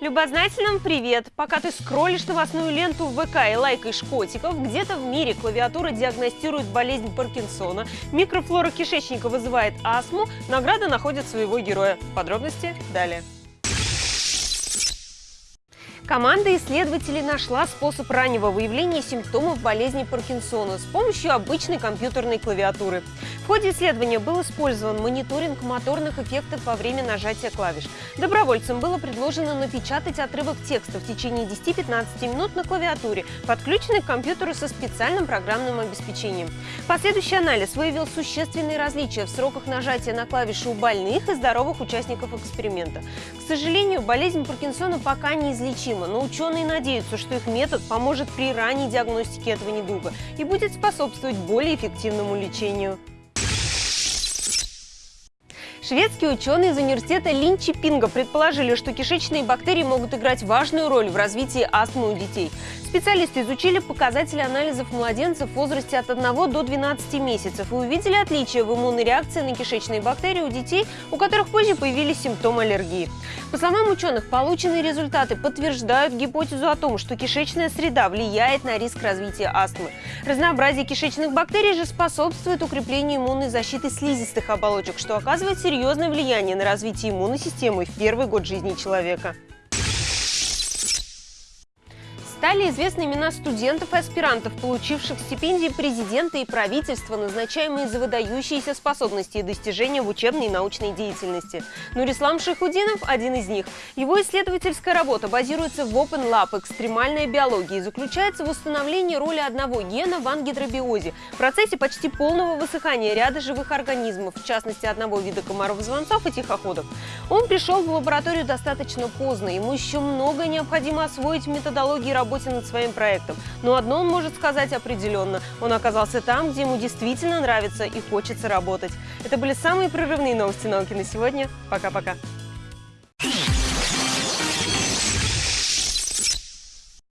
Любознательным привет! Пока ты скроллишь новостную ленту в ВК и лайкаешь котиков, где-то в мире клавиатура диагностирует болезнь Паркинсона, микрофлора кишечника вызывает астму, награда находит своего героя. Подробности далее. Команда исследователей нашла способ раннего выявления симптомов болезни Паркинсона с помощью обычной компьютерной клавиатуры. В ходе исследования был использован мониторинг моторных эффектов во время нажатия клавиш. Добровольцам было предложено напечатать отрывок текста в течение 10-15 минут на клавиатуре, подключенной к компьютеру со специальным программным обеспечением. Последующий анализ выявил существенные различия в сроках нажатия на клавиши у больных и здоровых участников эксперимента. К сожалению, болезнь Паркинсона пока неизлечима необходимо, но ученые надеются, что их метод поможет при ранней диагностике этого недуга и будет способствовать более эффективному лечению. Шведские ученые из университета Линчи Пинга предположили, что кишечные бактерии могут играть важную роль в развитии астмы у детей. Специалисты изучили показатели анализов младенцев в возрасте от 1 до 12 месяцев и увидели отличия в иммунной реакции на кишечные бактерии у детей, у которых позже появились симптомы аллергии. По словам ученых, полученные результаты подтверждают гипотезу о том, что кишечная среда влияет на риск развития астмы. Разнообразие кишечных бактерий же способствует укреплению иммунной защиты слизистых оболочек, что оказывает серьезное влияние на развитие иммунной системы в первый год жизни человека. Стали известны имена студентов и аспирантов, получивших стипендии президента и правительства, назначаемые за выдающиеся способности и достижения в учебной и научной деятельности. Нурислам Шахудинов – один из них. Его исследовательская работа базируется в Open Lab «Экстремальная биология» и заключается в установлении роли одного гена в ангидробиозе, в процессе почти полного высыхания ряда живых организмов, в частности одного вида комаров-звонцов и тихоходов. Он пришел в лабораторию достаточно поздно, ему еще многое необходимо освоить в методологии работы работе над своим проектом. Но одно он может сказать определенно. Он оказался там, где ему действительно нравится и хочется работать. Это были самые прорывные новости науки на сегодня. Пока-пока.